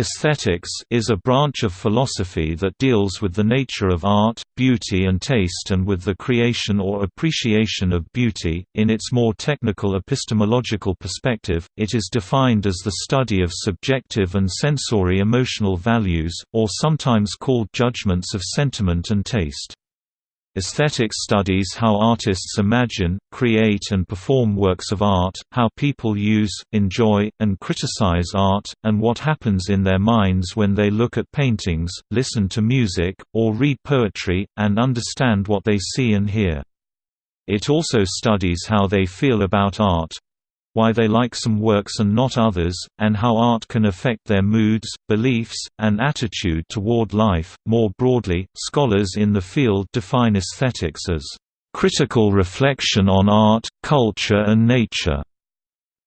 Aesthetics is a branch of philosophy that deals with the nature of art, beauty and taste and with the creation or appreciation of beauty. In its more technical epistemological perspective, it is defined as the study of subjective and sensory emotional values, or sometimes called judgments of sentiment and taste. Aesthetics studies how artists imagine, create and perform works of art, how people use, enjoy, and criticize art, and what happens in their minds when they look at paintings, listen to music, or read poetry, and understand what they see and hear. It also studies how they feel about art, why they like some works and not others, and how art can affect their moods, beliefs, and attitude toward life. More broadly, scholars in the field define aesthetics as critical reflection on art, culture, and nature.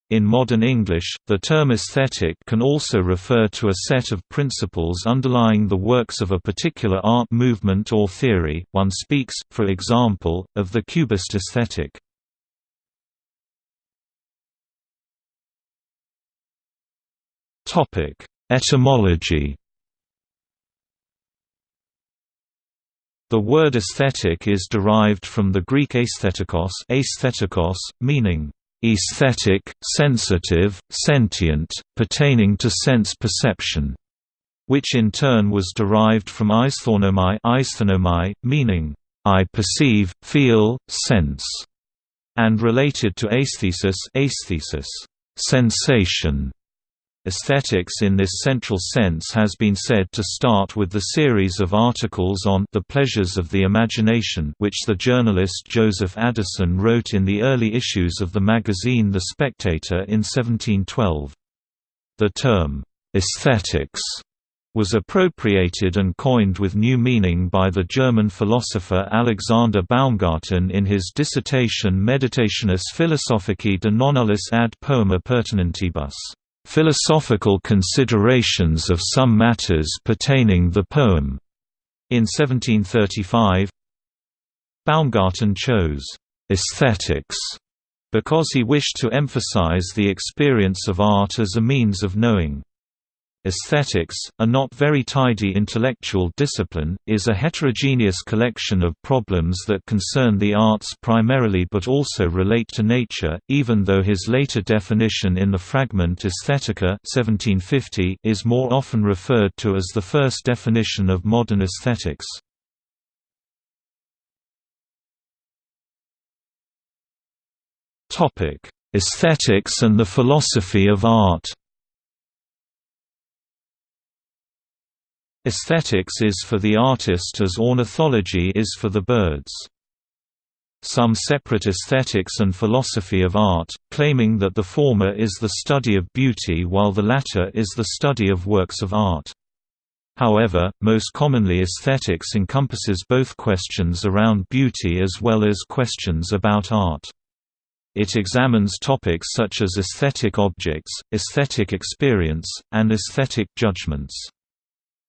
In modern English, the term aesthetic can also refer to a set of principles underlying the works of a particular art movement or theory. One speaks, for example, of the Cubist aesthetic. Topic: Etymology. The word aesthetic is derived from the Greek aesthetikos, aesthetikos meaning aesthetic, sensitive, sentient, pertaining to sense perception, which in turn was derived from aisthanomai meaning I perceive, feel, sense, and related to aesthesis, aesthesis, sensation. Aesthetics in this central sense has been said to start with the series of articles on the pleasures of the imagination which the journalist Joseph Addison wrote in the early issues of the magazine The Spectator in 1712. The term, "'aesthetics' was appropriated and coined with new meaning by the German philosopher Alexander Baumgarten in his dissertation Meditationes philosophicae de nonnullis ad poema pertinentibus philosophical considerations of some matters pertaining the poem. In 1735, Baumgarten chose aesthetics because he wished to emphasize the experience of art as a means of knowing. Aesthetics, a not very tidy intellectual discipline, is a heterogeneous collection of problems that concern the arts primarily but also relate to nature, even though his later definition in the fragment Aesthetica 1750 is more often referred to as the first definition of modern aesthetics. Aesthetics and the philosophy of art Aesthetics is for the artist as ornithology is for the birds. Some separate aesthetics and philosophy of art, claiming that the former is the study of beauty while the latter is the study of works of art. However, most commonly aesthetics encompasses both questions around beauty as well as questions about art. It examines topics such as aesthetic objects, aesthetic experience, and aesthetic judgments.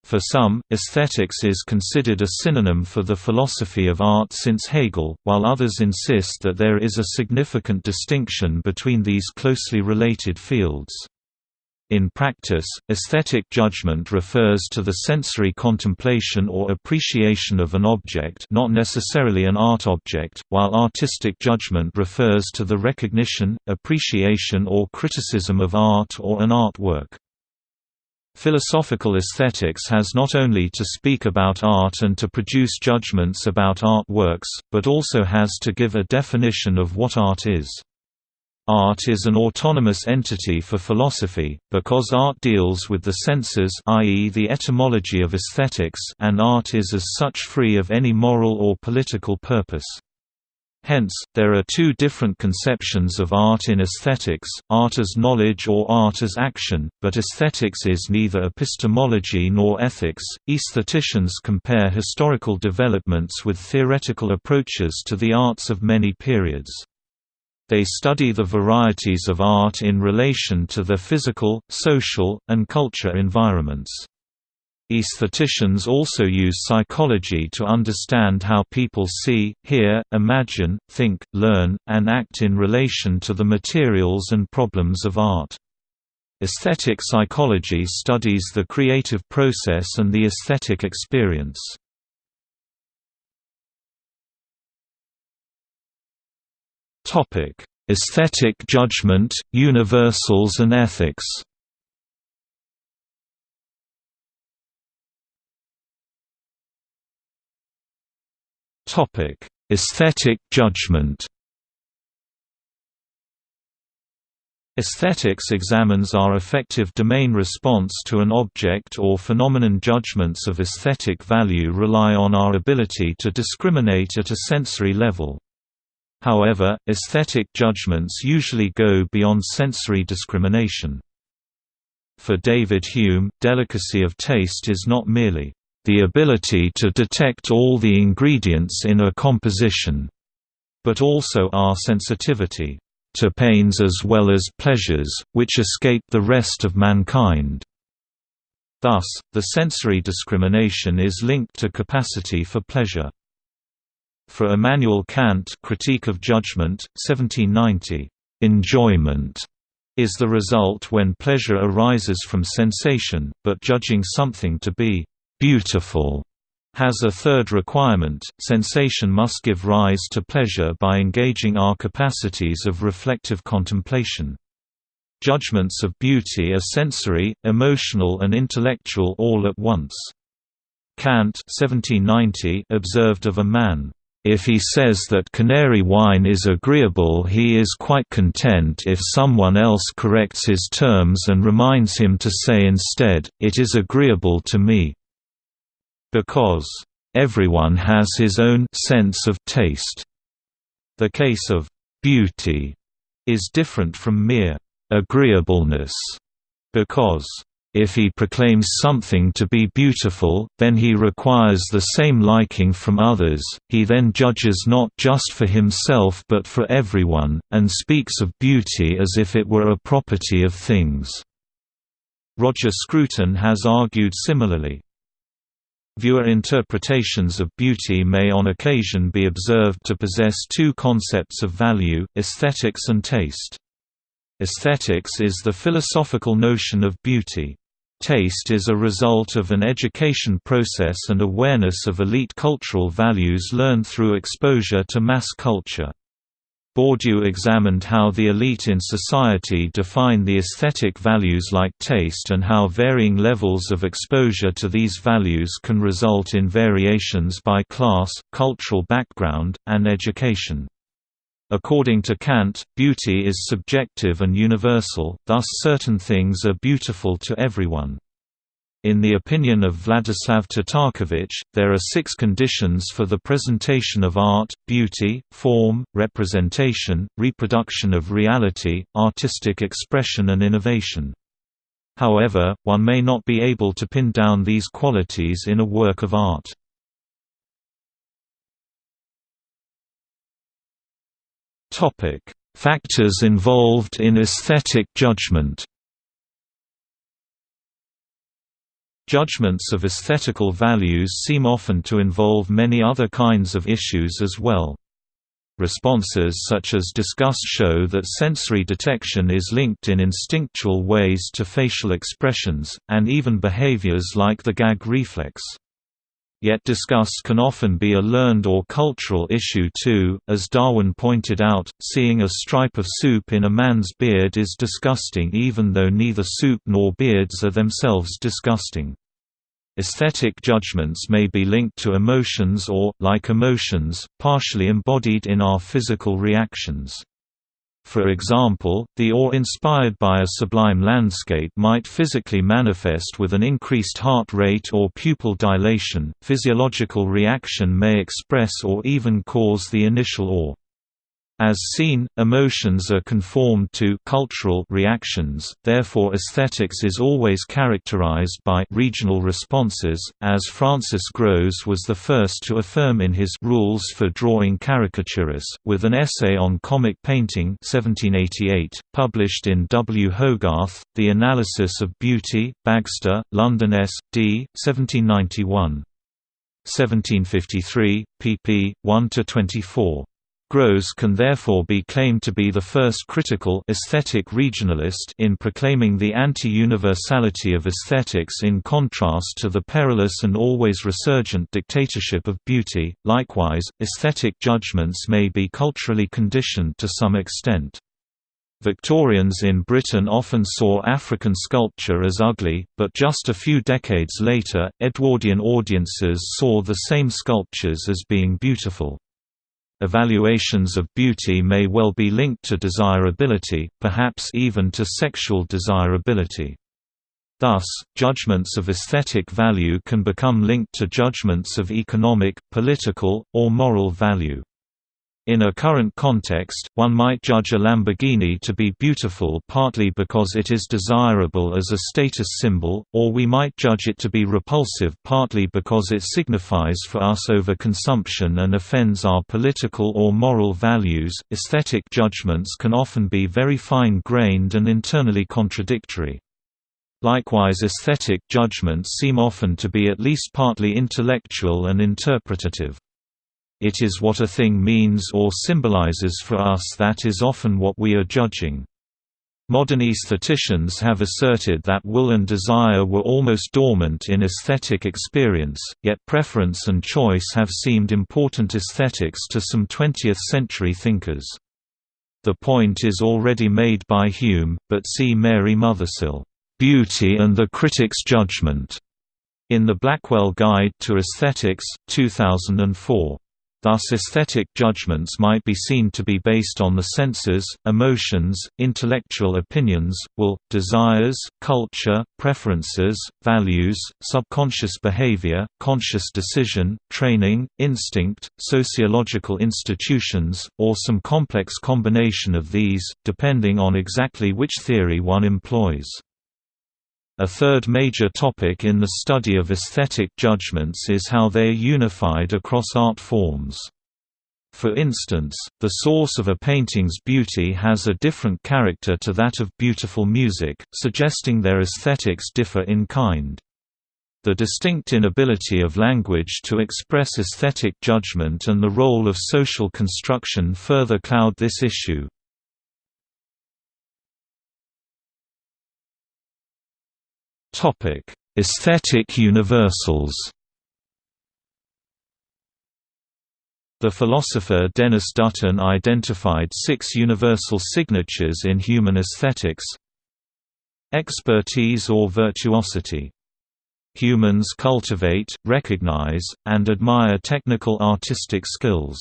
For some, aesthetics is considered a synonym for the philosophy of art since Hegel, while others insist that there is a significant distinction between these closely related fields. In practice, aesthetic judgment refers to the sensory contemplation or appreciation of an object not necessarily an art object, while artistic judgment refers to the recognition, appreciation or criticism of art or an artwork. Philosophical aesthetics has not only to speak about art and to produce judgments about artworks, but also has to give a definition of what art is. Art is an autonomous entity for philosophy, because art deals with the senses i.e. the etymology of aesthetics and art is as such free of any moral or political purpose. Hence, there are two different conceptions of art in aesthetics, art as knowledge or art as action, but aesthetics is neither epistemology nor ethics. Aestheticians compare historical developments with theoretical approaches to the arts of many periods. They study the varieties of art in relation to their physical, social, and culture environments. Aestheticians also use psychology to understand how people see, hear, imagine, think, learn, and act in relation to the materials and problems of art. Aesthetic psychology studies the creative process and the aesthetic experience. Aesthetic judgment, universals and ethics Aesthetic judgment Aesthetics examines our affective domain response to an object or phenomenon. Judgments of aesthetic value rely on our ability to discriminate at a sensory level. However, aesthetic judgments usually go beyond sensory discrimination. For David Hume, delicacy of taste is not merely the ability to detect all the ingredients in a composition, but also our sensitivity to pains as well as pleasures, which escape the rest of mankind. Thus, the sensory discrimination is linked to capacity for pleasure. For Immanuel Kant Critique of Judgment, 1790, "...enjoyment." is the result when pleasure arises from sensation, but judging something to be "...beautiful." has a third requirement, sensation must give rise to pleasure by engaging our capacities of reflective contemplation. Judgments of beauty are sensory, emotional and intellectual all at once. Kant 1790 observed of a man, "...if he says that canary wine is agreeable he is quite content if someone else corrects his terms and reminds him to say instead, it is agreeable to me." Because everyone has his own sense of taste. The case of beauty is different from mere agreeableness, because if he proclaims something to be beautiful, then he requires the same liking from others, he then judges not just for himself but for everyone, and speaks of beauty as if it were a property of things. Roger Scruton has argued similarly. Viewer interpretations of beauty may on occasion be observed to possess two concepts of value, aesthetics and taste. Aesthetics is the philosophical notion of beauty. Taste is a result of an education process and awareness of elite cultural values learned through exposure to mass culture. Bourdieu examined how the elite in society define the aesthetic values like taste and how varying levels of exposure to these values can result in variations by class, cultural background, and education. According to Kant, beauty is subjective and universal, thus certain things are beautiful to everyone. In the opinion of Vladislav Tatarkiewicz, there are six conditions for the presentation of art, beauty, form, representation, reproduction of reality, artistic expression and innovation. However, one may not be able to pin down these qualities in a work of art. Factors involved in aesthetic judgment Judgments of aesthetical values seem often to involve many other kinds of issues as well. Responses such as disgust show that sensory detection is linked in instinctual ways to facial expressions, and even behaviors like the gag reflex. Yet disgust can often be a learned or cultural issue too, as Darwin pointed out, seeing a stripe of soup in a man's beard is disgusting even though neither soup nor beards are themselves disgusting. Aesthetic judgments may be linked to emotions or, like emotions, partially embodied in our physical reactions. For example, the awe inspired by a sublime landscape might physically manifest with an increased heart rate or pupil dilation. Physiological reaction may express or even cause the initial awe. As seen, emotions are conformed to cultural reactions, therefore aesthetics is always characterized by regional responses, as Francis Grose was the first to affirm in his Rules for Drawing Caricaturists, with an essay on comic painting 1788, published in W. Hogarth, The Analysis of Beauty, Bagster, London S. D. 1791. 1753, pp. 1–24. Grose can therefore be claimed to be the first critical aesthetic regionalist in proclaiming the anti-universality of aesthetics in contrast to the perilous and always resurgent dictatorship of beauty. Likewise, aesthetic judgments may be culturally conditioned to some extent. Victorians in Britain often saw African sculpture as ugly, but just a few decades later, Edwardian audiences saw the same sculptures as being beautiful. Evaluations of beauty may well be linked to desirability, perhaps even to sexual desirability. Thus, judgments of aesthetic value can become linked to judgments of economic, political, or moral value. In a current context, one might judge a Lamborghini to be beautiful partly because it is desirable as a status symbol, or we might judge it to be repulsive partly because it signifies for us overconsumption and offends our political or moral values. Aesthetic judgments can often be very fine grained and internally contradictory. Likewise, aesthetic judgments seem often to be at least partly intellectual and interpretative. It is what a thing means or symbolizes for us that is often what we are judging. Modern aestheticians have asserted that will and desire were almost dormant in aesthetic experience, yet preference and choice have seemed important aesthetics to some 20th-century thinkers. The point is already made by Hume, but see Mary Mothersill, "'Beauty and the Critic's Judgment' in the Blackwell Guide to Aesthetics, 2004. Thus aesthetic judgments might be seen to be based on the senses, emotions, intellectual opinions, will, desires, culture, preferences, values, subconscious behavior, conscious decision, training, instinct, sociological institutions, or some complex combination of these, depending on exactly which theory one employs. A third major topic in the study of aesthetic judgments is how they are unified across art forms. For instance, the source of a painting's beauty has a different character to that of beautiful music, suggesting their aesthetics differ in kind. The distinct inability of language to express aesthetic judgment and the role of social construction further cloud this issue. Topic: Aesthetic universals. The philosopher Denis Dutton identified six universal signatures in human aesthetics Expertise or virtuosity. Humans cultivate, recognize, and admire technical artistic skills.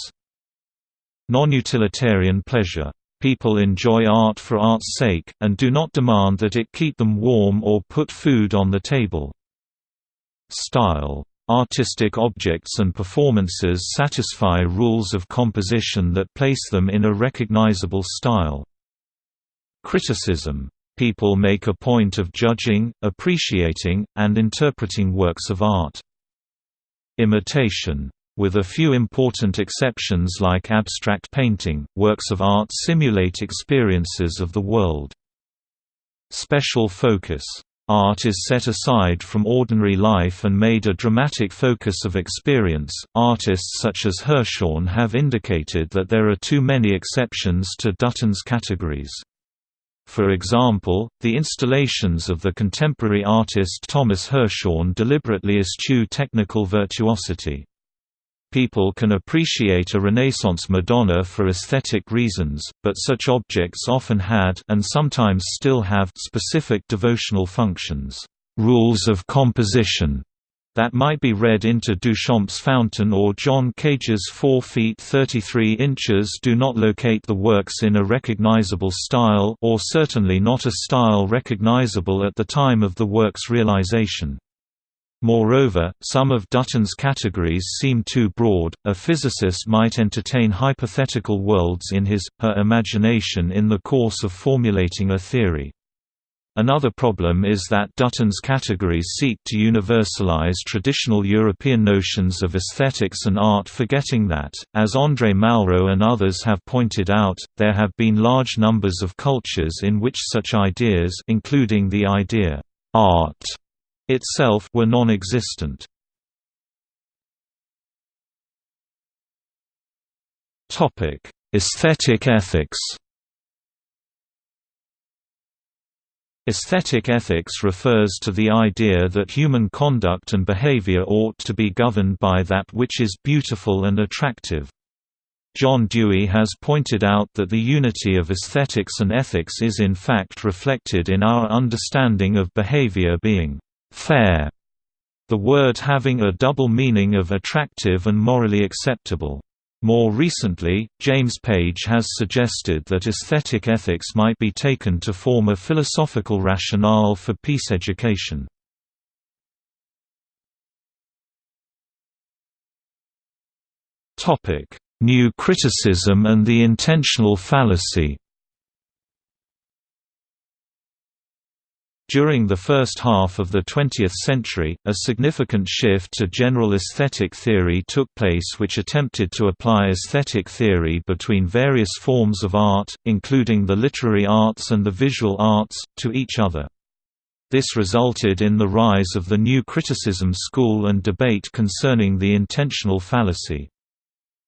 Non-utilitarian pleasure People enjoy art for art's sake, and do not demand that it keep them warm or put food on the table. Style. Artistic objects and performances satisfy rules of composition that place them in a recognizable style. Criticism. People make a point of judging, appreciating, and interpreting works of art. Imitation with a few important exceptions like abstract painting, works of art simulate experiences of the world. Special focus. Art is set aside from ordinary life and made a dramatic focus of experience. Artists such as Hirschhorn have indicated that there are too many exceptions to Dutton's categories. For example, the installations of the contemporary artist Thomas Hirschhorn deliberately eschew technical virtuosity. People can appreciate a Renaissance Madonna for aesthetic reasons, but such objects often had and sometimes still have specific devotional functions, rules of composition, that might be read into Duchamp's fountain or John Cage's 4 feet 33 inches do not locate the works in a recognizable style or certainly not a style recognizable at the time of the work's realization. Moreover, some of Dutton's categories seem too broad. A physicist might entertain hypothetical worlds in his, her imagination in the course of formulating a theory. Another problem is that Dutton's categories seek to universalize traditional European notions of aesthetics and art forgetting that, as André Malraux and others have pointed out, there have been large numbers of cultures in which such ideas including the idea, art itself were non-existent. Topic: Aesthetic ethics Aesthetic ethics refers to the idea that human conduct and behavior ought to be governed by that which is beautiful and attractive. John Dewey has pointed out that the unity of aesthetics and ethics is in fact reflected in our understanding of behavior being fair, the word having a double meaning of attractive and morally acceptable. More recently, James Page has suggested that aesthetic ethics might be taken to form a philosophical rationale for peace education. New criticism and the intentional fallacy During the first half of the 20th century, a significant shift to general aesthetic theory took place which attempted to apply aesthetic theory between various forms of art, including the literary arts and the visual arts, to each other. This resulted in the rise of the New Criticism school and debate concerning the intentional fallacy.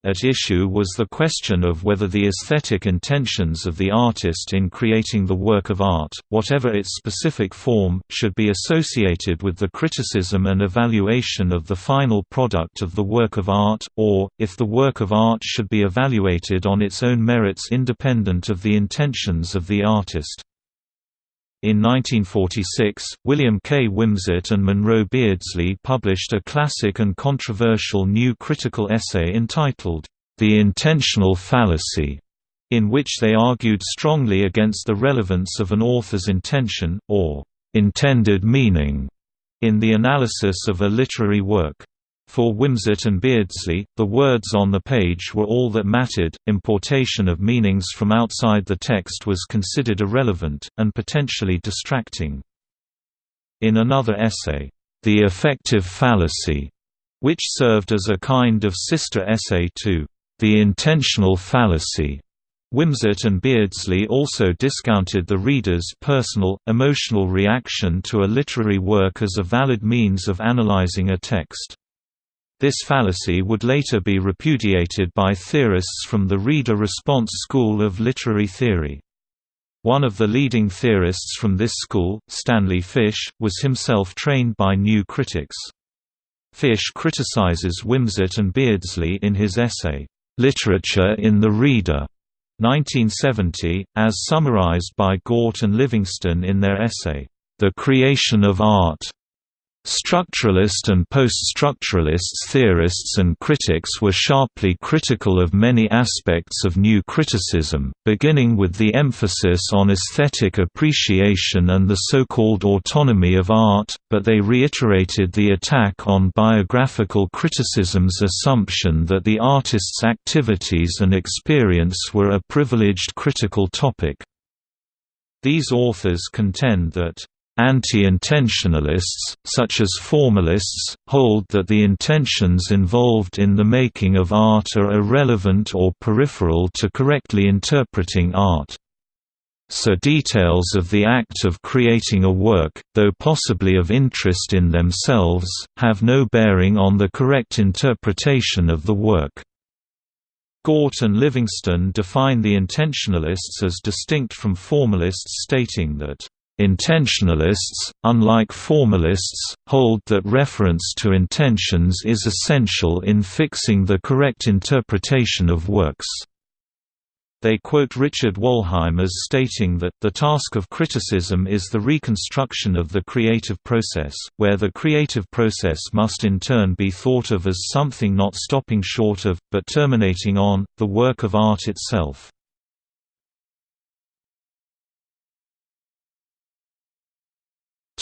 At issue was the question of whether the aesthetic intentions of the artist in creating the work of art, whatever its specific form, should be associated with the criticism and evaluation of the final product of the work of art, or, if the work of art should be evaluated on its own merits independent of the intentions of the artist. In 1946, William K. Wimsatt and Monroe Beardsley published a classic and controversial new critical essay entitled, The Intentional Fallacy, in which they argued strongly against the relevance of an author's intention, or intended meaning, in the analysis of a literary work. For Wimsatt and Beardsley, the words on the page were all that mattered, importation of meanings from outside the text was considered irrelevant, and potentially distracting. In another essay, The Affective Fallacy, which served as a kind of sister essay to The Intentional Fallacy, Wimsatt and Beardsley also discounted the reader's personal, emotional reaction to a literary work as a valid means of analyzing a text. This fallacy would later be repudiated by theorists from the reader response school of literary theory. One of the leading theorists from this school, Stanley Fish, was himself trained by new critics. Fish criticizes Wimsatt and Beardsley in his essay, "'Literature in the Reader' 1970, as summarized by Gaut and Livingston in their essay, "'The Creation of Art' Structuralist and post-structuralist theorists and critics were sharply critical of many aspects of new criticism, beginning with the emphasis on aesthetic appreciation and the so-called autonomy of art, but they reiterated the attack on biographical criticism's assumption that the artist's activities and experience were a privileged critical topic. These authors contend that Anti-intentionalists, such as formalists, hold that the intentions involved in the making of art are irrelevant or peripheral to correctly interpreting art. So details of the act of creating a work, though possibly of interest in themselves, have no bearing on the correct interpretation of the work. Gaut and Livingston define the intentionalists as distinct from formalists stating that Intentionalists, unlike formalists, hold that reference to intentions is essential in fixing the correct interpretation of works. They quote Richard Wollheim as stating that, the task of criticism is the reconstruction of the creative process, where the creative process must in turn be thought of as something not stopping short of, but terminating on, the work of art itself.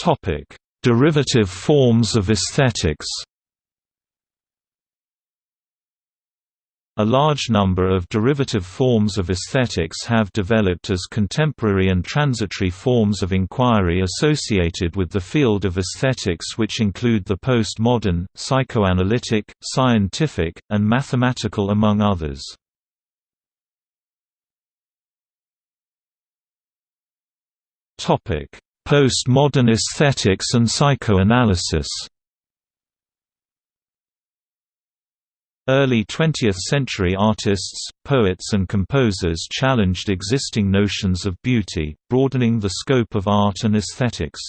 Topic: Derivative forms of aesthetics. A large number of derivative forms of aesthetics have developed as contemporary and transitory forms of inquiry associated with the field of aesthetics which include the postmodern, psychoanalytic, scientific, and mathematical among others. Postmodern aesthetics and psychoanalysis Early 20th-century artists, poets and composers challenged existing notions of beauty, broadening the scope of art and aesthetics.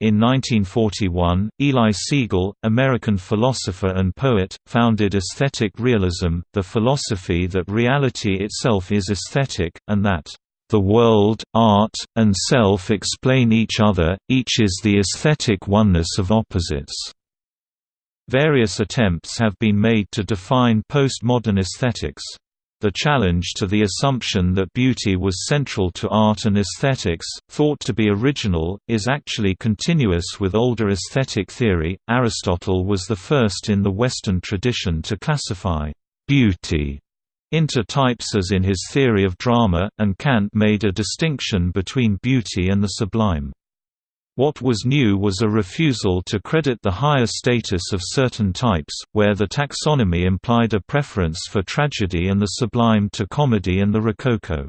In 1941, Eli Siegel, American philosopher and poet, founded aesthetic realism, the philosophy that reality itself is aesthetic, and that, "...the world, art, and self explain each other, each is the aesthetic oneness of opposites." Various attempts have been made to define postmodern aesthetics. The challenge to the assumption that beauty was central to art and aesthetics, thought to be original, is actually continuous with older aesthetic theory. Aristotle was the first in the Western tradition to classify beauty into types as in his theory of drama, and Kant made a distinction between beauty and the sublime. What was new was a refusal to credit the higher status of certain types, where the taxonomy implied a preference for tragedy and the sublime to comedy and the rococo.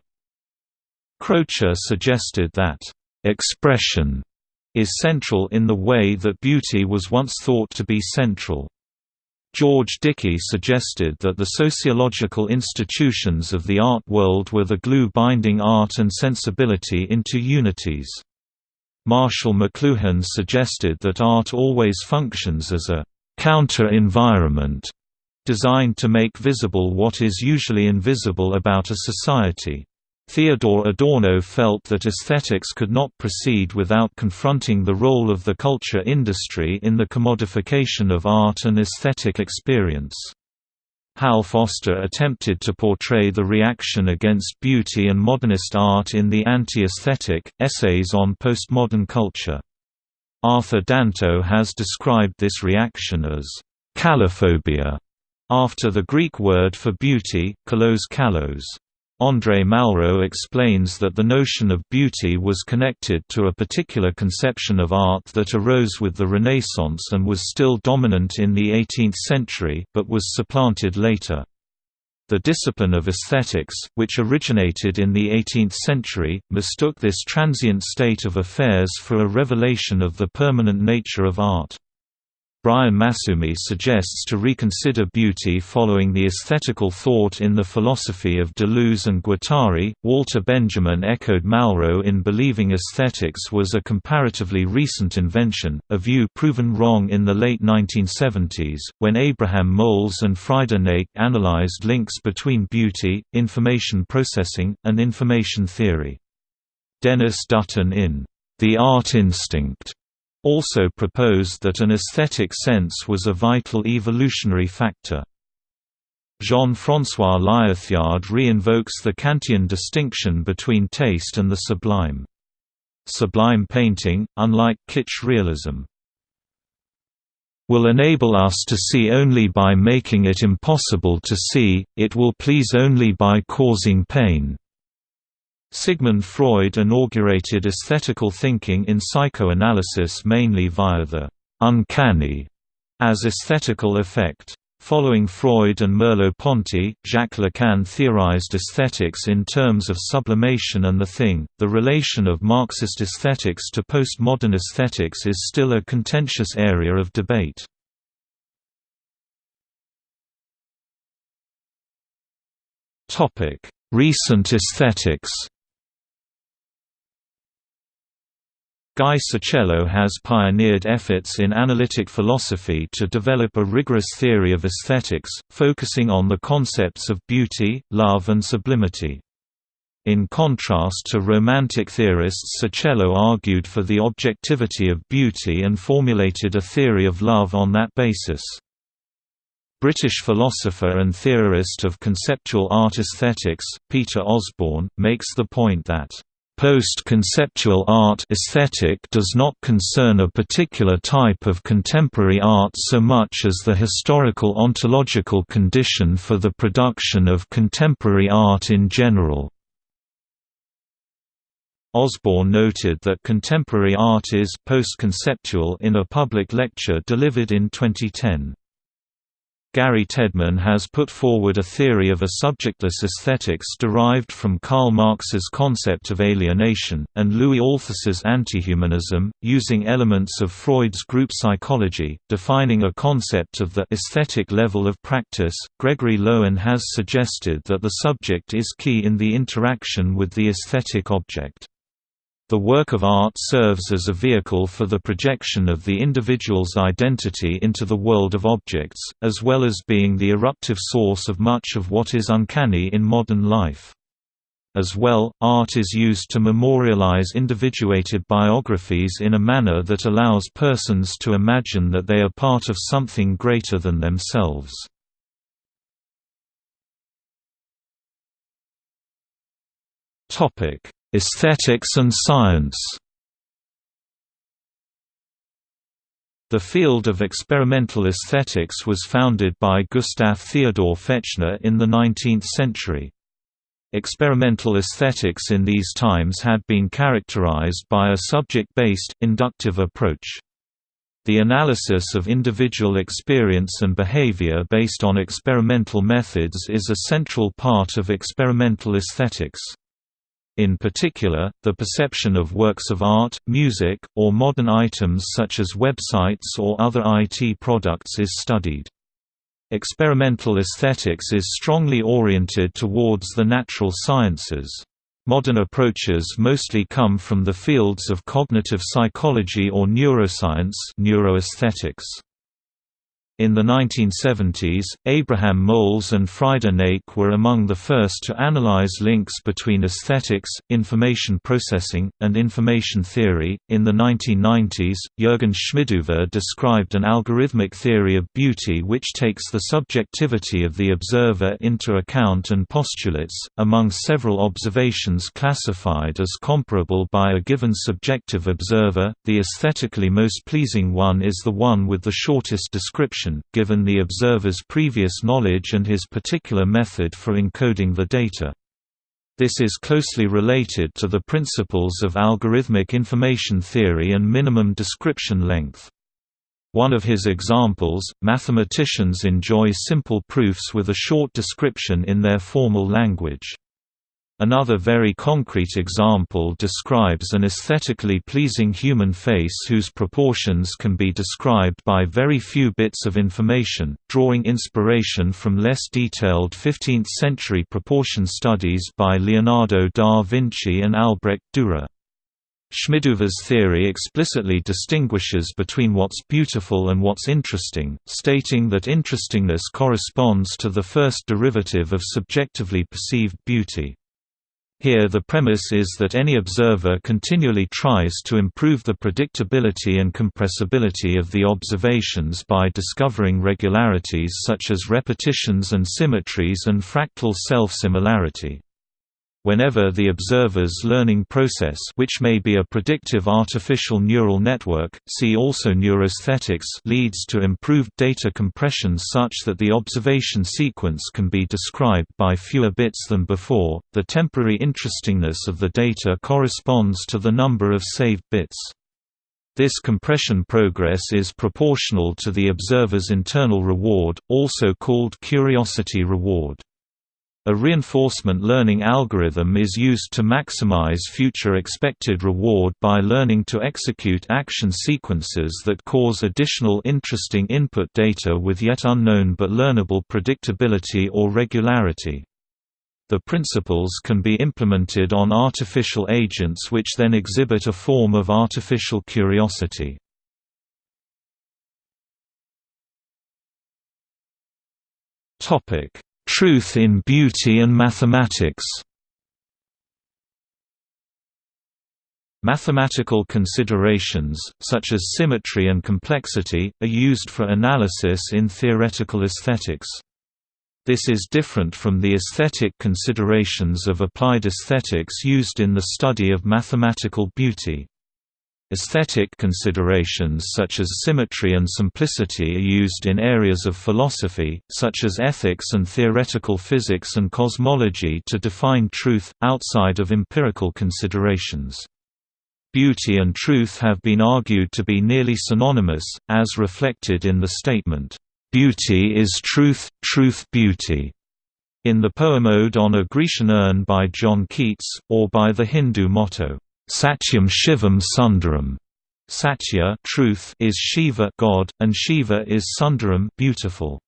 Croce suggested that, "...expression," is central in the way that beauty was once thought to be central. George Dickie suggested that the sociological institutions of the art world were the glue binding art and sensibility into unities. Marshall McLuhan suggested that art always functions as a counter-environment designed to make visible what is usually invisible about a society. Theodor Adorno felt that aesthetics could not proceed without confronting the role of the culture industry in the commodification of art and aesthetic experience. Hal Foster attempted to portray the reaction against beauty and modernist art in The Anti-Aesthetic, Essays on Postmodern Culture. Arthur Danto has described this reaction as «kalliphobia», after the Greek word for beauty, kallos kallos. André Malraux explains that the notion of beauty was connected to a particular conception of art that arose with the Renaissance and was still dominant in the 18th century, but was supplanted later. The discipline of aesthetics, which originated in the 18th century, mistook this transient state of affairs for a revelation of the permanent nature of art. Brian Massumi suggests to reconsider beauty following the aesthetical thought in the philosophy of Deleuze and Guattari. Walter Benjamin echoed Malraux in believing aesthetics was a comparatively recent invention, a view proven wrong in the late 1970s, when Abraham Moles and Frieder Nake analyzed links between beauty, information processing, and information theory. Denis Dutton in The Art Instinct also proposed that an aesthetic sense was a vital evolutionary factor. Jean-François Lyotard re-invokes the Kantian distinction between taste and the sublime. Sublime painting, unlike kitsch realism, will enable us to see only by making it impossible to see, it will please only by causing pain. Sigmund Freud inaugurated aesthetical thinking in psychoanalysis mainly via the «uncanny» as aesthetical effect. Following Freud and Merleau-Ponty, Jacques Lacan theorized aesthetics in terms of sublimation and the thing. The relation of Marxist aesthetics to postmodern aesthetics is still a contentious area of debate. Topic: Recent aesthetics. Guy Sircello has pioneered efforts in analytic philosophy to develop a rigorous theory of aesthetics, focusing on the concepts of beauty, love and sublimity. In contrast to Romantic theorists Sircello argued for the objectivity of beauty and formulated a theory of love on that basis. British philosopher and theorist of conceptual art aesthetics, Peter Osborne, makes the point that Post-conceptual art aesthetic does not concern a particular type of contemporary art so much as the historical ontological condition for the production of contemporary art in general. Osborne noted that contemporary art is post-conceptual in a public lecture delivered in 2010. Gary Tedman has put forward a theory of a subjectless aesthetics derived from Karl Marx's concept of alienation, and Louis Althusser's antihumanism, using elements of Freud's group psychology, defining a concept of the aesthetic level of practice. Gregory Loewen has suggested that the subject is key in the interaction with the aesthetic object. The work of art serves as a vehicle for the projection of the individual's identity into the world of objects, as well as being the eruptive source of much of what is uncanny in modern life. As well, art is used to memorialize individuated biographies in a manner that allows persons to imagine that they are part of something greater than themselves. Topic Aesthetics and science The field of experimental aesthetics was founded by Gustav Theodor Fechner in the 19th century. Experimental aesthetics in these times had been characterized by a subject-based, inductive approach. The analysis of individual experience and behavior based on experimental methods is a central part of experimental aesthetics. In particular, the perception of works of art, music, or modern items such as websites or other IT products is studied. Experimental aesthetics is strongly oriented towards the natural sciences. Modern approaches mostly come from the fields of cognitive psychology or neuroscience neuroaesthetics. In the 1970s, Abraham Moles and Frieder Nake were among the first to analyze links between aesthetics, information processing, and information theory. In the 1990s, Jürgen Schmidhuber described an algorithmic theory of beauty which takes the subjectivity of the observer into account and postulates, among several observations classified as comparable by a given subjective observer, the aesthetically most pleasing one is the one with the shortest description given the observer's previous knowledge and his particular method for encoding the data. This is closely related to the principles of algorithmic information theory and minimum description length. One of his examples, mathematicians enjoy simple proofs with a short description in their formal language. Another very concrete example describes an aesthetically pleasing human face whose proportions can be described by very few bits of information, drawing inspiration from less detailed 15th-century proportion studies by Leonardo da Vinci and Albrecht Dürer. Schmidhuber's theory explicitly distinguishes between what's beautiful and what's interesting, stating that interestingness corresponds to the first derivative of subjectively perceived beauty. Here the premise is that any observer continually tries to improve the predictability and compressibility of the observations by discovering regularities such as repetitions and symmetries and fractal self-similarity. Whenever the observer's learning process which may be a predictive artificial neural network, see also neuroaesthetics leads to improved data compression such that the observation sequence can be described by fewer bits than before, the temporary interestingness of the data corresponds to the number of saved bits. This compression progress is proportional to the observer's internal reward, also called curiosity reward. A reinforcement learning algorithm is used to maximize future expected reward by learning to execute action sequences that cause additional interesting input data with yet unknown but learnable predictability or regularity. The principles can be implemented on artificial agents which then exhibit a form of artificial curiosity. Topic Truth in Beauty and Mathematics Mathematical considerations, such as symmetry and complexity, are used for analysis in theoretical aesthetics. This is different from the aesthetic considerations of applied aesthetics used in the study of mathematical beauty. Aesthetic considerations such as symmetry and simplicity are used in areas of philosophy, such as ethics and theoretical physics and cosmology to define truth, outside of empirical considerations. Beauty and truth have been argued to be nearly synonymous, as reflected in the statement, "'Beauty is truth, truth beauty' in the poem Ode on a Grecian urn by John Keats, or by the Hindu motto, "'Satyam Shivam Sundaram' Satya truth is Shiva God, and Shiva is Sundaram beautiful.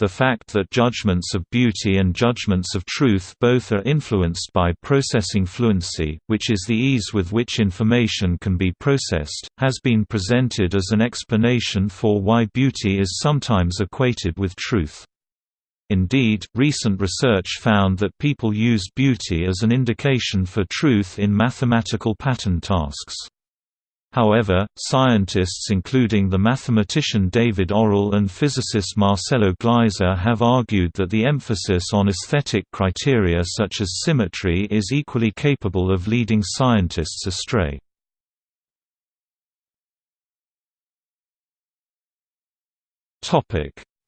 The fact that judgments of beauty and judgments of truth both are influenced by processing fluency, which is the ease with which information can be processed, has been presented as an explanation for why beauty is sometimes equated with truth. Indeed, recent research found that people used beauty as an indication for truth in mathematical pattern tasks. However, scientists including the mathematician David Orrell and physicist Marcelo Gleiser have argued that the emphasis on aesthetic criteria such as symmetry is equally capable of leading scientists astray.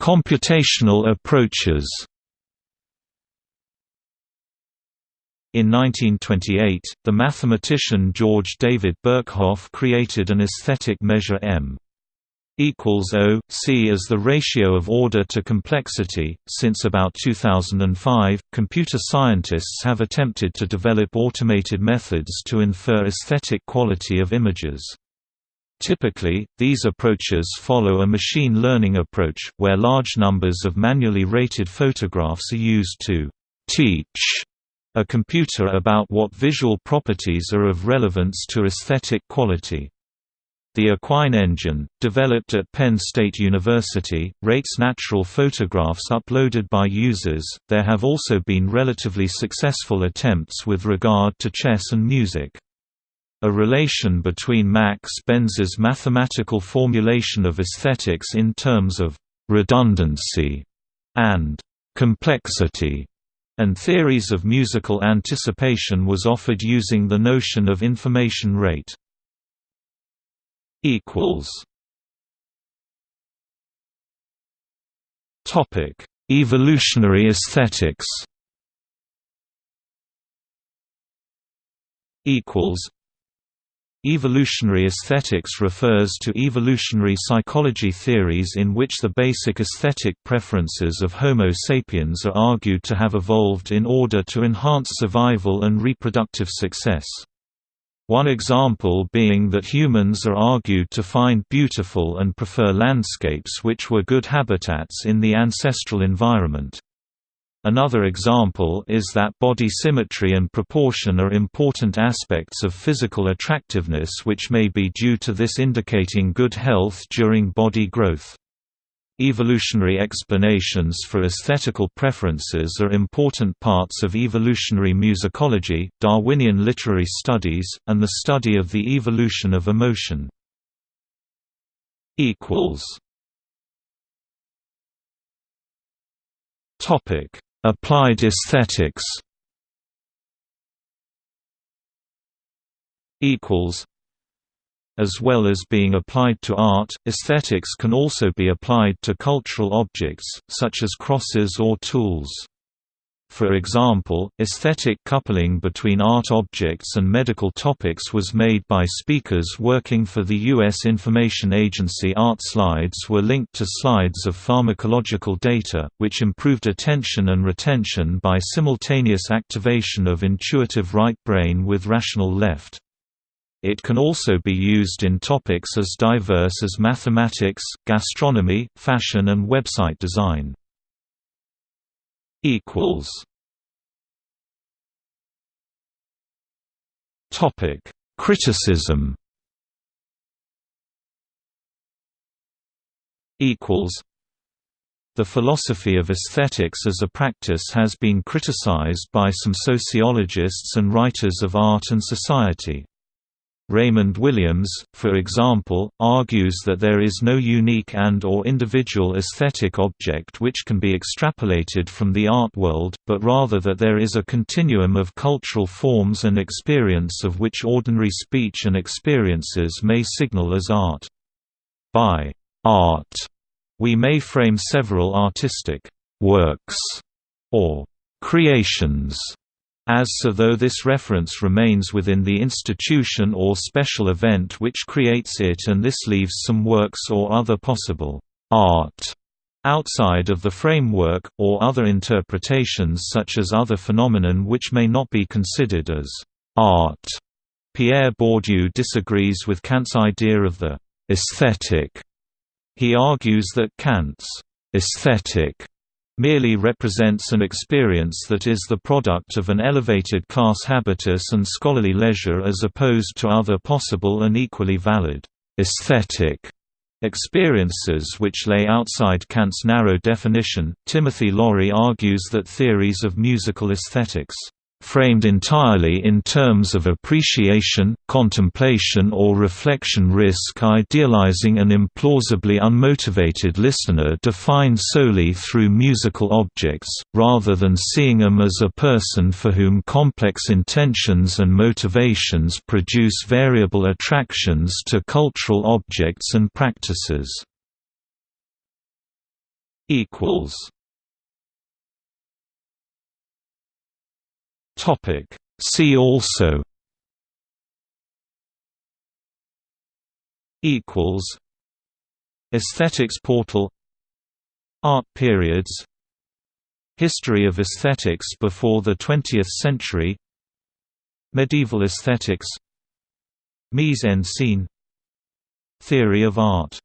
Computational approaches In 1928, the mathematician George David Birkhoff created an aesthetic measure M equals O, C as the ratio of order to complexity. Since about 2005, computer scientists have attempted to develop automated methods to infer aesthetic quality of images. Typically, these approaches follow a machine learning approach, where large numbers of manually rated photographs are used to teach a computer about what visual properties are of relevance to aesthetic quality. The ACQUINE engine, developed at Penn State University, rates natural photographs uploaded by users. There have also been relatively successful attempts with regard to chess and music. A relation between Max Bense's mathematical formulation of aesthetics in terms of redundancy and complexity and theories of musical anticipation was offered using the notion of information rate. Topic: Evolutionary aesthetics. Equals Evolutionary aesthetics refers to evolutionary psychology theories in which the basic aesthetic preferences of Homo sapiens are argued to have evolved in order to enhance survival and reproductive success. One example being that humans are argued to find beautiful and prefer landscapes which were good habitats in the ancestral environment. Another example is that body symmetry and proportion are important aspects of physical attractiveness which may be due to this indicating good health during body growth. Evolutionary explanations for aesthetical preferences are important parts of evolutionary musicology, Darwinian literary studies, and the study of the evolution of emotion. Topic Applied aesthetics as well as being applied to art, aesthetics can also be applied to cultural objects, such as crosses or tools. For example, aesthetic coupling between art objects and medical topics was made by speakers working for the U.S. Information Agency. Art slides were linked to slides of pharmacological data, which improved attention and retention by simultaneous activation of intuitive right brain with rational left. It can also be used in topics as diverse as mathematics, gastronomy, fashion and website design equals Topic: Criticism. Equals. The philosophy of aesthetics as a practice has been criticized by some sociologists and writers of art and society. Raymond Williams, for example, argues that there is no unique and or individual aesthetic object which can be extrapolated from the art world, but rather that there is a continuum of cultural forms and experience of which ordinary speech and experiences may signal as art. By art, we may frame several artistic works or creations as so though this reference remains within the institution or special event which creates it and this leaves some works or other possible art outside of the framework, or other interpretations such as other phenomenon which may not be considered as art. Pierre Bourdieu disagrees with Kant's idea of the aesthetic. He argues that Kant's aesthetic merely represents an experience that is the product of an elevated class habitus and scholarly leisure as opposed to other possible and equally valid aesthetic experiences which lay outside Kant's narrow definition. Timothy Laurie argues that theories of musical aesthetics framed entirely in terms of appreciation, contemplation or reflection risk idealizing an implausibly unmotivated listener defined solely through musical objects, rather than seeing them as a person for whom complex intentions and motivations produce variable attractions to cultural objects and practices. Topic. See also equals Aesthetics portal Art periods History of aesthetics before the 20th century Medieval aesthetics Mise en scene Theory of art